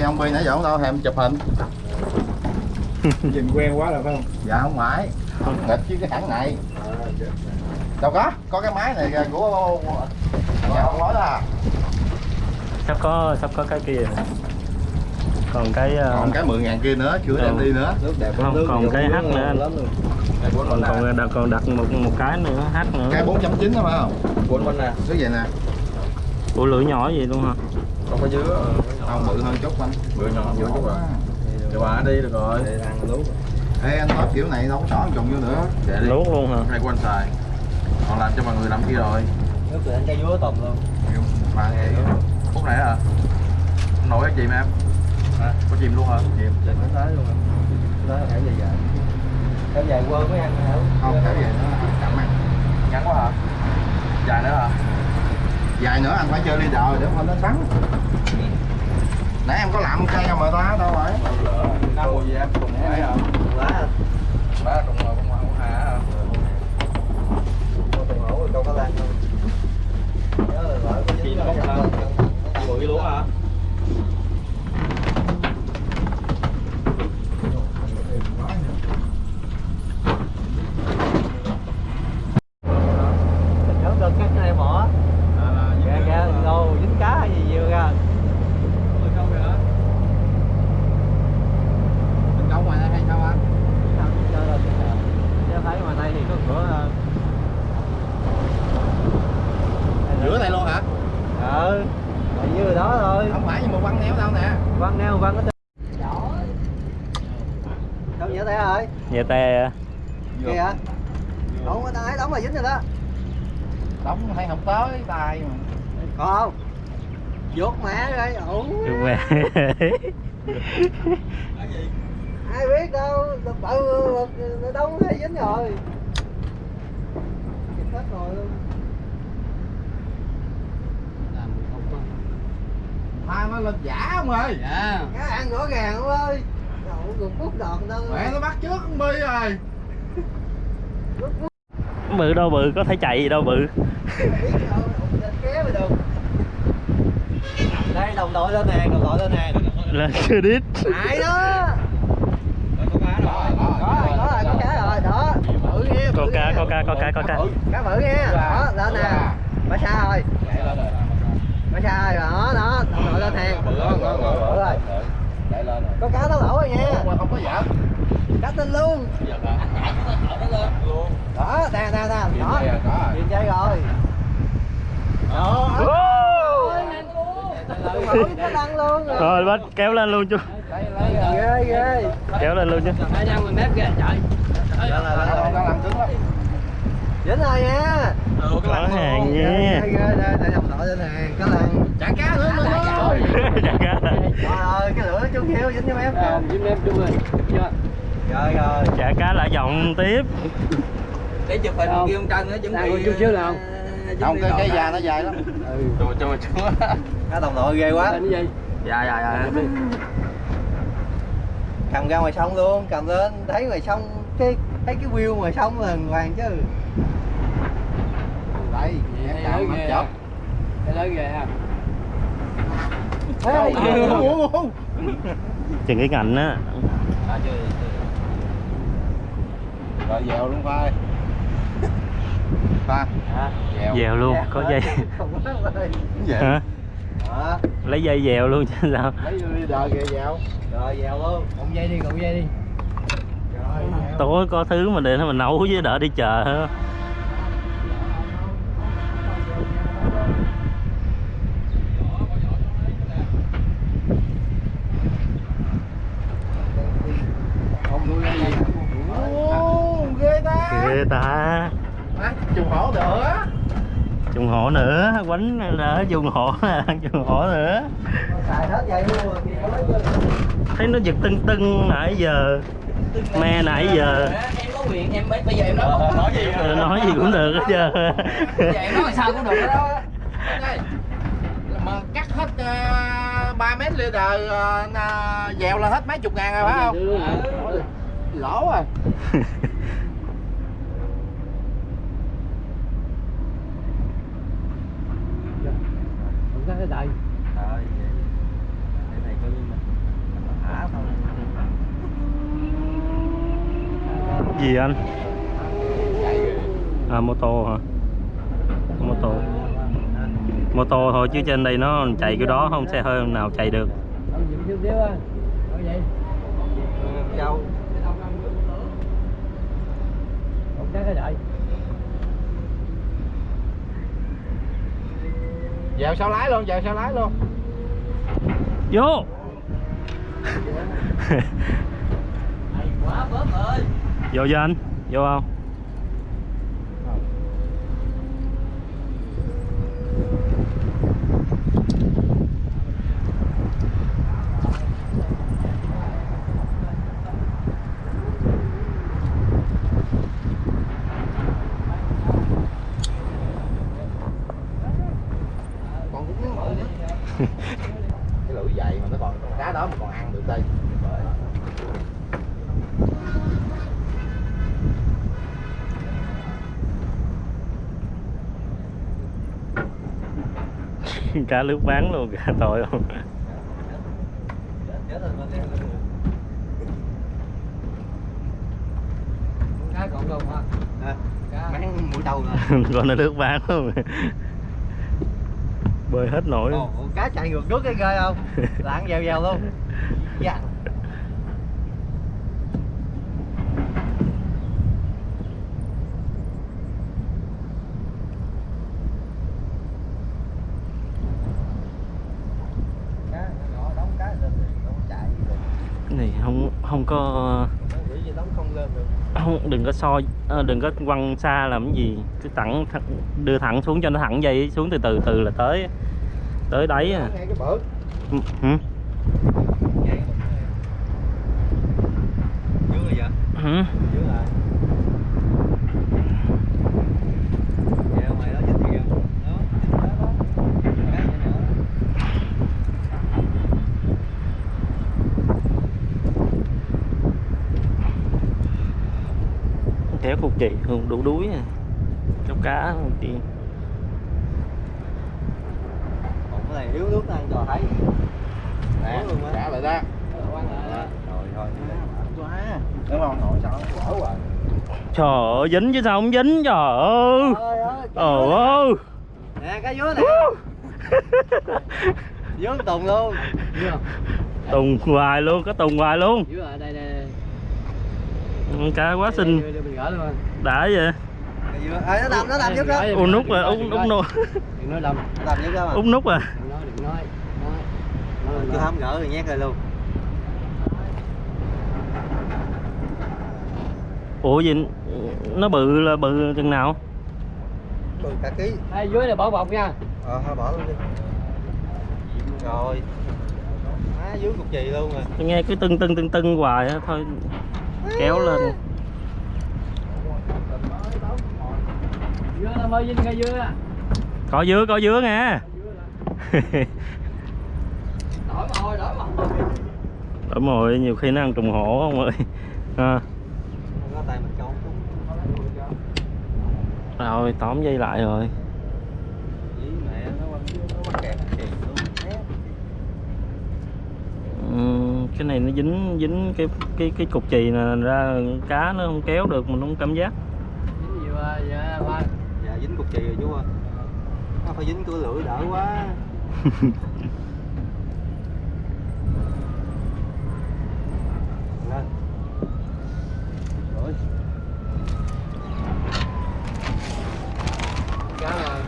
ơi nãy giờ không đâu em chụp hình? Nhìn quen quá rồi phải không? Dạ không phải. Nghịch chứ cái hãng này. Đâu có có cái máy này của nhà ông nói đó à. sắp có sắp có cái kia. Còn cái ờ, còn cái 10 ngàn kia nữa chưa đem đi nữa. nước đẹp Không, nước còn cái nước H nữa anh. còn còn đặt còn đặt một một cái nữa h nữa. Cái 4.9 đó phải không? Bốn bên nè cứ vậy nè Ủa lưỡi nhỏ gì luôn hả? Không có dứa. Không bự hơn chút anh. Bự nhỏ bự chút rồi để bà đi được rồi. Để ăn lú ê anh nói kiểu này đâu có xỏ trùng vô nữa. Để đi. Luốt luôn hả? Hai quan xài. Còn làm cho mọi người làm kia rồi. Nước từ anh cây dúa tùm luôn. Mà vậy phút này hả? Nổi cái chìm em. Hả? Có chìm luôn hả? Chìm. Trên nó tới luôn nó phải dài dài. Kéo dài quơ mới ăn hả? Không cái gì nữa chậm ăn ngắn quá hả dài nữa hả dài nữa anh phải chơi leader để không nó sắn nãy em có làm cây mà ta đâu lỡ năm mùa gì em cùng ấy hả lá ba cùng cùng cùng hà hả hổ câu cá lan thôi nhớ là lỡ có dính bốc hả? vào bự luôn hả nhớ đơn cắt này mỏ ra ra đâu dính cá hay gì nhiều ra mình câu ngoài đây hay sao anh Chứ thấy ngoài đây thì có cửa ờ, giữa này luôn hả ừ ở dưới đó thôi không phải nhưng mà quăng néo đâu nè văn neo văn có tay rồi Nhà tè kìa. Đóng cái tay đóng là dính rồi đó. Đóng hay không tới tay mà. Còn không? Dốt mẹ rồi ủ Đúng mẹ ai biết đâu bự nó đóng hay dính rồi. Chụp hết rồi. Luôn hai nó lên giả không ơi. Dạ. Cá ăn rõ ràng không ơi đòn đâu mẹ nó bắt trước con bi rồi. Bự đâu bự có thể chạy gì đâu bự. Đây đồng đội lên nè đồng đội lên nè. Lên chưa đít ai đó. Có rồi có rồi có cá rồi đó. Bự nghe có cá có cá có cá có cá. Cá bự nghe đó lên nè. Mới xa rồi mới xa rồi đó đó. Đồng đội lên hàng bự rồi có cá nó lỗ rồi nha mà không có giỡn cá tinh luôn đó nè nè nè đó. nhìn chơi rồi. Đó. Luôn. Rồi rồi bắt kéo lên luôn chú ghê ghê. Kéo lên luôn chứ. Đang làm cứng lắm dính rồi nha. Có hàng nha. ghê ghê. Đây để đồng đội lên hàng. Cá lăng chả cá. Nữa rồi Chả cá ơi cái lửa chung hiếu dính cho em. Dính em chung rồi rồi rồi chả cá lại giọng tiếp. Để chụp hình kia ông Trân nó chuẩn bị chút xíu nào không? cái cái da nó dài lắm. Cho cho mà chúa cá đồng đội ghê quá. Dạ dạ dạ. Cầm ra ngoài sông luôn cầm lên thấy ngoài sông cái thấy cái view ngoài sông là hoàng chứ. Đây em cầm nó chớp cái lớn ghê ha. Ê, chừng cái ngạnh á rồi dèo luôn khoai pha dèo. Dèo luôn có dây. Không có dèo hả? Đó lấy dây dèo luôn chứ sao? Lấy vô leader kìa dèo. Rồi dèo luôn. Cộng dây đi cộng dây đi. Rồi dèo. tối có thứ mà để nó mình nấu với đỡ đi chợ ha. không nuôi ra gì Ồ, ghê ta ghê ta à, trùng hổ nữa trùng hổ nữa quánh nữa trùng hổ nè trùng hổ nữa xài hết dây luôn rồi thì có lấy vô. thấy nó giật tưng tưng nãy giờ. Me nãy giờ. Em có quyền em bây giờ em nói nói gì Ờ, nói gì cũng được hết trơn giờ em nói sao cũng được đó mà cắt hết uh, 3 mét leader uh, dèo là hết mấy chục ngàn rồi phải không? Lỗ rồi đây. đời Trời Cái này coi như mình thả thôi. Gì anh? À mô tô hả? Mô tô. Mô tô thôi chứ trên đây nó chạy cái đó không xe hơi nào chạy được. Ừ, châu. Không chắc cái đợi. Dèo sau lái luôn dèo sau lái luôn? Vô. Quá bớt ơi. vô cho anh vô không còn cũng miếng mỡ nữa cái lưỡi dày mà nó còn con cá đó mà còn ăn được đây cá lướt bán luôn cả tội không còn hả? Cá. máng mũi đầu rồi con nó lướt bán luôn. Bơi hết nổi Ồ, cá chạy ngược nước cái ghê không? Lạng dèo dèo luôn. Dạ cá nhỏ đóng cá lên thì không chạy gì được cái này không không có đóng không đừng có soi ờ, đừng có quăng xa làm cái gì. Cứ thẳng, đưa thẳng xuống cho nó thẳng dây xuống từ từ từ là tới tới đáy à. Ừ, hử? dưới rồi vậy Hử? dưới lại Dạ, mày đó dính kìa. Đó, dính đó đó. Cá nhỏ nhỏ đó. kéo cục chị không đủ đuối à kéo cá chị Còn cái này yếu nước nó ăn trò thấy. nè luôn á. trả lại đó Rồi thôi. quá đúng không nội sao nó rồi trời ơi dính chứ sao không dính trời ơi trời ơi Nè cá dứa nè. Dứa tùng luôn. Không? tùng hoài luôn có tùng hoài luôn Dưa ở đây đây. Ừ, cá quá xinh đã vậy. Ê nó nó nằm giúp đó. Út nút rồi út nói. nút Đừng nói lầm. Nó nằm giúp đó út nút à Đừng nói, đừng nói. Cứ là- không gỡ rồi nhét rồi luôn. ủa gì nó bự là bự chừng nào Bự cả ký. Đây, dưới này bỏ bọc nha. Ờ thôi bỏ luôn đi. Rồi. Má dưới cục chì luôn rồi. tôi nghe cứ tưng tưng tưng tưng hoài á thôi kéo lên. Có dứa có dứa nha. Đổi mồi đổi mà hồi. đúng nhiều khi nó ăn trùng hổ không ơi? À, rồi tóm dây lại rồi Dí mẹ nó quăng nó mắc kẹt chì luôn. Né. Ừm, cái này nó dính dính cái cái cái cục chì nè ra cá nó không kéo được mình không cảm giác Dính dưa, dạ, ba. Dạ dính cục chì rồi chú ơi. Nó phải dính cửa lưỡi đỡ quá. Lên. Rồi. Cá rồi.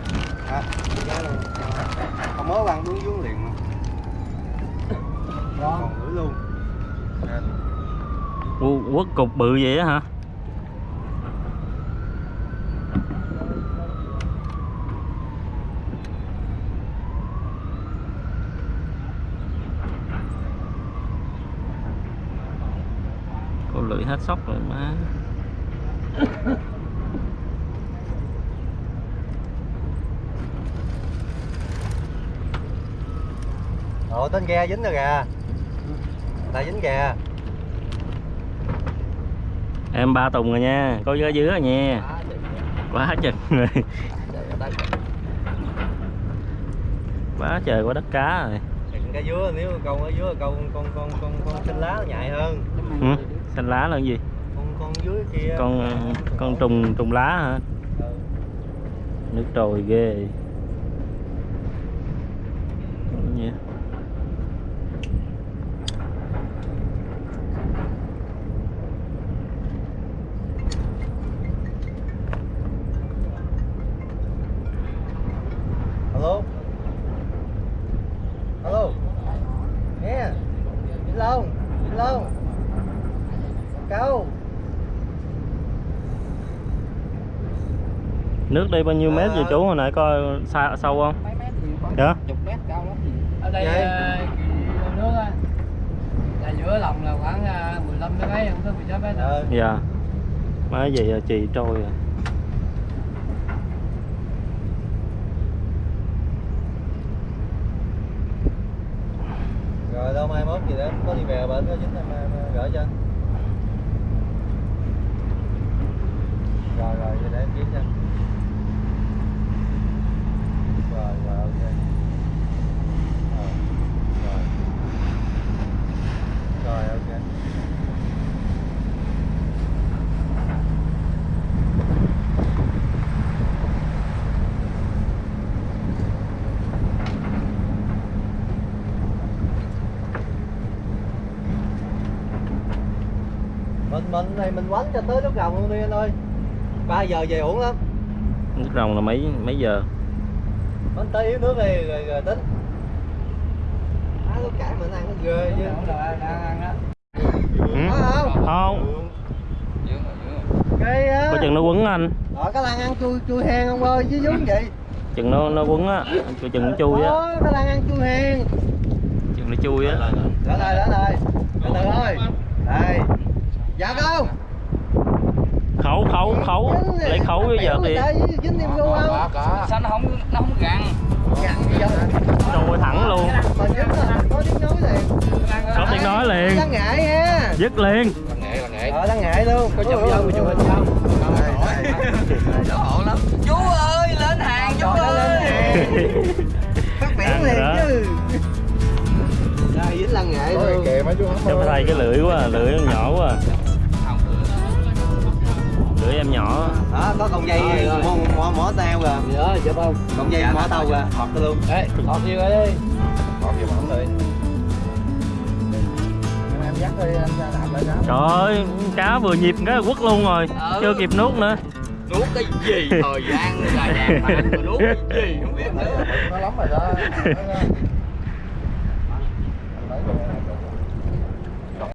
À, cá luôn. Không mới ăn đúng vướng liền mà. Luôn. Ủa, quất cục bự vậy á hả cô lưỡi hết sóc rồi má Ồ tên ghe dính rồi kìa. Là dính kìa. em ba tùng rồi nha có giá dứa rồi nha quá chừng rồi quá trời quá đất cá rồi cá dứa nếu câu ở dưới câu con con con con xanh lá nó nhạy hơn. ừ? xanh lá là cái gì Con con dưới kia con con trùng trùng lá hả Ừ. nước trồi ghê Gì? Đi bao nhiêu mét vậy chú hồi nãy coi xa sâu không? Mấy mét thì khoảng Dạ. chục mét cao lắm. Ở đây Vậy? ờ, nước á là giữa lòng là khoảng ờ, 15 tới mấy không tới 16 mét đâu. ờ dạ. Má gì à, chì trôi à rồi đâu mai mốt gì đó có đi về bệnh có dính em em gửi cho anh. Rồi rồi vậy để em kiếm cho rồi rồi ok Ờ, rồi rồi ok này mình quánh cho tới lúc rồng luôn đi anh ơi? 3 giờ về ổn lắm. Nước rồng là mấy mấy giờ? Bánh tới yếu nước đi rồi, rồi tính. Á lúc cải mình ăn nó ghê chứ. đang ăn á. ừ? có không. Không á. Có chừng nó quấn anh. Ở cái lan ăn chui chui hen không ơi? Chứ giống vậy. Chừng nó nó quấn á. Coi chừng nó chui á. cái lan ăn chui hen chừng nó chui á. Đó rồi đó rồi từ từ thôi. Đây dạ không. Khấu khấu khấu lấy khấu với giờ thì dính gu không? Sao nó không nó không gằn. gặn quay thẳng luôn. Có tiếng nói liền. Có tiếng nói liền. Đáng ngại ha. Dứt liền. Ờ đáng ngại luôn. Có chụp vô, chụp hình không? Đó Ổn lắm. Chú ơi, lên hàng chú ơi, phát biển liền chứ. Đây dính lăng nghệ luôn. kìa mấy chú thay cái lưỡi quá lưỡi nó nhỏ quá nhỏ. Đó có con dây mỏ mỏ, mỏ tao kìa Dạ, chụp không? con dây mỏ tao kìa học cái luôn. Ê, thọt vô đi. còn gì mà rồi em dắt đi anh ra làm lại đó. Trời ơi cá vừa nhịp cái quất luôn rồi. Ừ. chưa kịp nuốt nữa. Nuốt cái gì? Thời gian là anh mà nuốt cái gì? Không biết nữa. nó lắm rồi đó